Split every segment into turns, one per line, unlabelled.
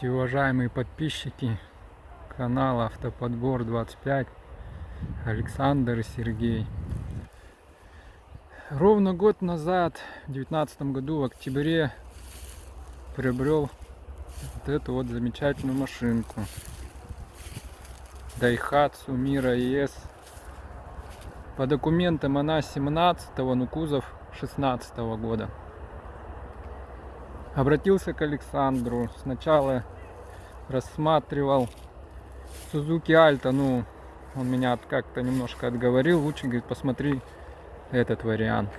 Здравствуйте, уважаемые подписчики канала Автоподбор 25 Александр и Сергей. Ровно год назад, в 2019 году, в октябре, приобрел вот эту вот замечательную машинку. Daihatsu Mira ES. По документам она 17 но кузов 16 -го года обратился к Александру. Сначала рассматривал Сузуки Альта, ну, он меня как-то немножко отговорил. Лучше, говорит, посмотри этот вариант.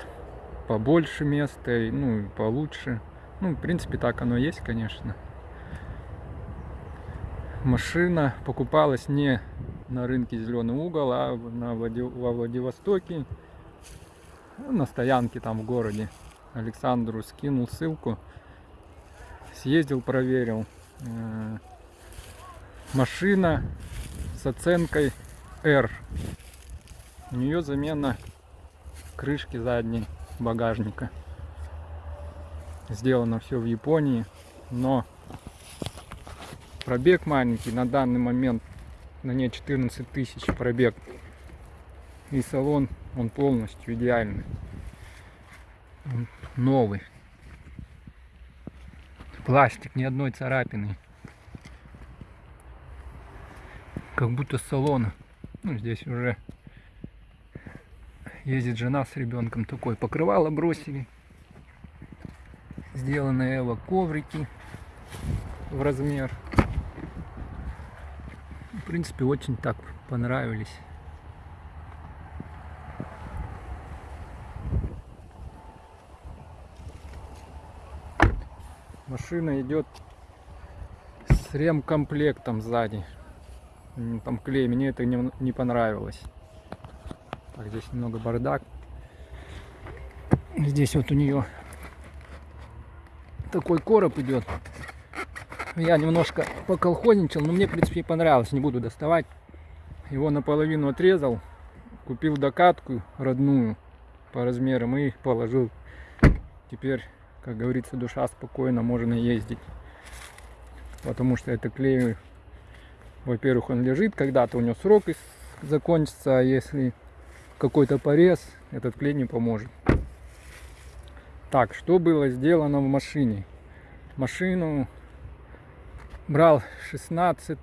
Побольше места, ну, и получше. Ну, в принципе, так оно есть, конечно. Машина покупалась не на рынке Зеленый угол, а на Влади... во Владивостоке, на стоянке там в городе. Александру скинул ссылку съездил, проверил. Машина с оценкой R. У нее замена крышки задней багажника. Сделано все в Японии, но пробег маленький, на данный момент на ней 14 тысяч пробег. И салон, он полностью идеальный. Он новый пластик, ни одной царапины. Как будто с салона. Ну, здесь уже ездит жена с ребенком такой. Покрывало бросили. Сделаны эво коврики в размер. В принципе, очень так понравились. Машина идет с ремкомплектом сзади. Там клей, мне это не, не понравилось. Так, здесь немного бардак. Здесь вот у нее такой короб идет. Я немножко поколхозничал, но мне, в принципе, понравилось. Не буду доставать. Его наполовину отрезал. Купил докатку родную по размерам и положил. Теперь как говорится, душа спокойно, можно ездить. Потому что это клей, во-первых, он лежит, когда-то у него срок закончится, а если какой-то порез, этот клей не поможет. Так, что было сделано в машине? Машину брал 16,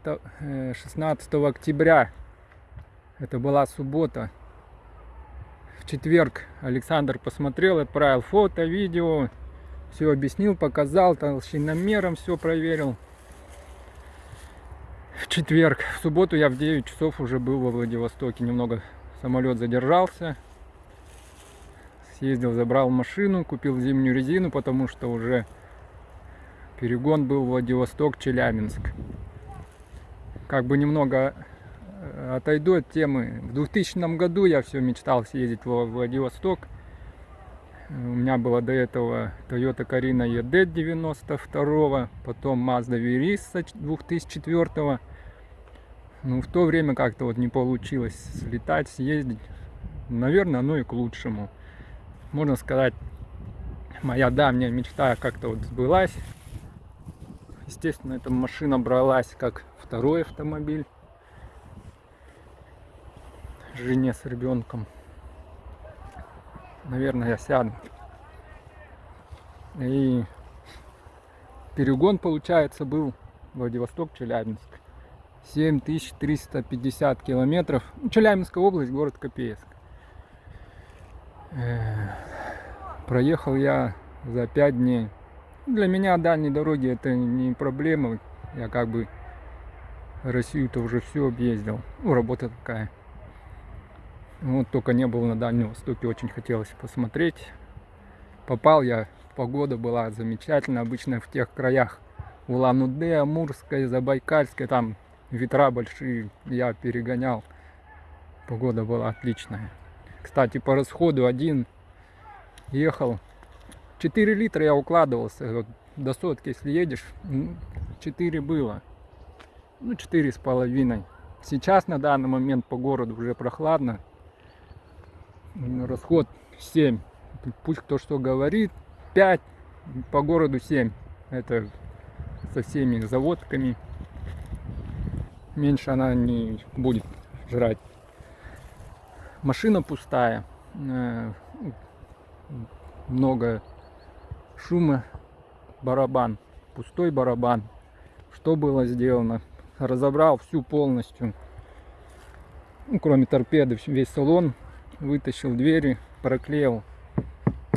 16 э, октября. Это была суббота. В четверг Александр посмотрел, отправил фото, видео. Все объяснил, показал, толщиномером все проверил. В четверг, в субботу я в 9 часов уже был во Владивостоке. Немного самолет задержался. Съездил, забрал машину, купил зимнюю резину, потому что уже перегон был Владивосток-Челябинск. Как бы немного э, отойду от темы. В 2000 году я все мечтал съездить во Владивосток. У меня была до этого Toyota Carina ED 92 потом Mazda Verisa 2004 ну, в то время как-то вот не получилось слетать, съездить. Наверное, оно и к лучшему. Можно сказать, моя давняя мечта как-то вот сбылась. Естественно, эта машина бралась как второй автомобиль. Жене с ребенком наверное, я сяду. И перегон, получается, был Владивосток-Челябинск. 7350 километров. Ну, Челябинская область, город Копейск. Э, проехал я за 5 дней. Для меня дальние дороги это не проблема. Я как бы Россию-то уже все объездил. Ну, работа такая. Вот только не был на Дальнем Востоке, очень хотелось посмотреть. Попал я, погода была замечательная, обычно в тех краях Улан-Удэ, Амурская, Забайкальская, там ветра большие, я перегонял. Погода была отличная. Кстати, по расходу один ехал. 4 литра я укладывался. Вот до сотки, если едешь, 4 было. Ну, четыре с половиной. Сейчас на данный момент по городу уже прохладно расход 7. Пусть кто что говорит, 5, по городу 7. Это со всеми заводками. Меньше она не будет жрать. Машина пустая. Э, много шума. Барабан. Пустой барабан. Что было сделано? Разобрал всю полностью. Ну, кроме торпеды, весь салон. Вытащил двери, проклеил.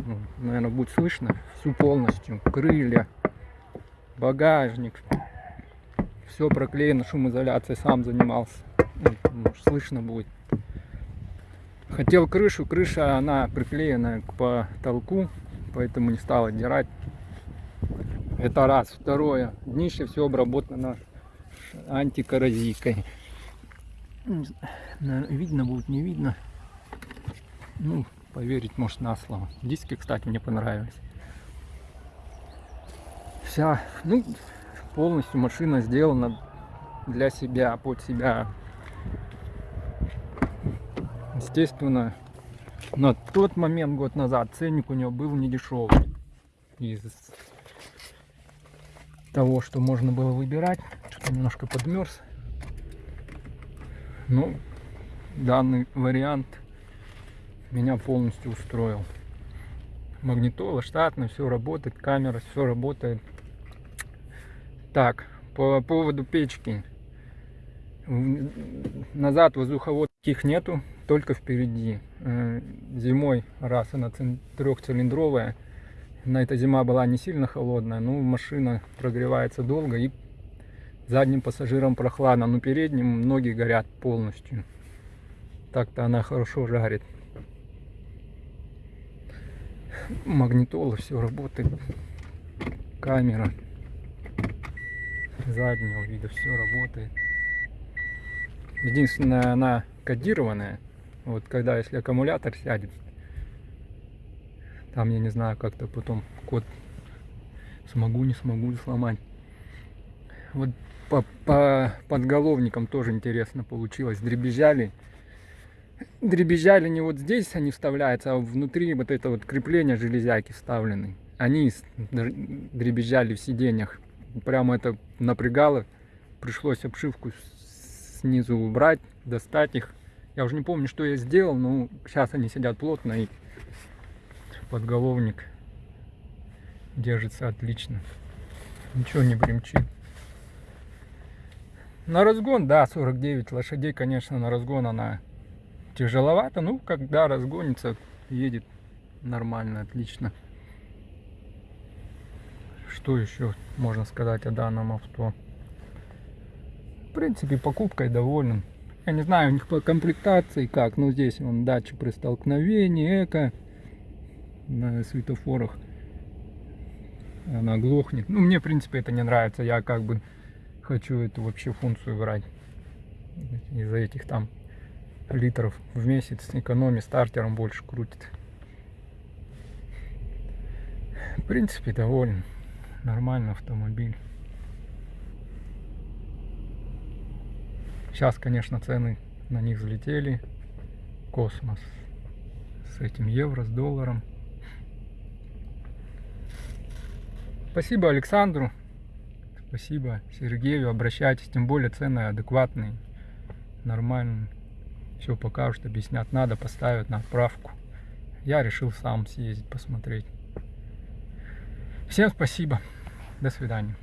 Ну, наверное, будет слышно. Всю полностью. Крылья, багажник. Все проклеено, шумоизоляцией сам занимался. Ну, может, слышно будет. Хотел крышу, крыша она приклеена к потолку, поэтому не стал отдирать. Это раз. Второе. Днище все обработано антикоррозийкой. Видно будет, не видно. Ну, поверить может на слово. Диски, кстати, мне понравились. Вся, ну, полностью машина сделана для себя, под себя. Естественно, на тот момент, год назад, ценник у него был не дешевый. Из того, что можно было выбирать. Что-то немножко подмерз. Ну, данный вариант меня полностью устроил. Магнитола штатно, все работает, камера, все работает. Так, по поводу печки. Назад воздуховодских нету, только впереди. Э, зимой, раз она трехцилиндровая, на эта зима была не сильно холодная, но машина прогревается долго и задним пассажирам прохладно, но передним ноги горят полностью. Так-то она хорошо жарит. Магнитола, все работает. Камера заднего вида все работает. Единственное, она кодированная. Вот когда, если аккумулятор сядет, там я не знаю, как-то потом код смогу, не смогу сломать. Вот по, по подголовникам тоже интересно получилось. Дребезжали. Дребезжали не вот здесь они вставляются, а внутри вот это вот крепление железяки вставлены. Они дребезжали в сиденьях прямо это напрягало. Пришлось обшивку снизу убрать, достать их. Я уже не помню, что я сделал, но сейчас они сидят плотно и подголовник держится отлично. Ничего не бремчит. На разгон, да, 49 лошадей, конечно, на разгон она тяжеловато. Ну, когда разгонится, едет нормально, отлично. Что еще можно сказать о данном авто? В принципе, покупкой доволен. Я не знаю у них по комплектации как, но здесь он датчик при столкновении, эко на светофорах. Она глохнет. Ну, мне, в принципе, это не нравится. Я как бы хочу эту вообще функцию брать. Из-за этих там литров в месяц экономии стартером больше крутит. В принципе, доволен нормальный автомобиль. Сейчас, конечно, цены на них взлетели. Космос. С этим евро, с долларом. Спасибо Александру. Спасибо Сергею. Обращайтесь. Тем более цены адекватные. Нормальные. Все покажут, объяснят. Надо поставить на отправку. Я решил сам съездить, посмотреть. Всем спасибо. До свидания.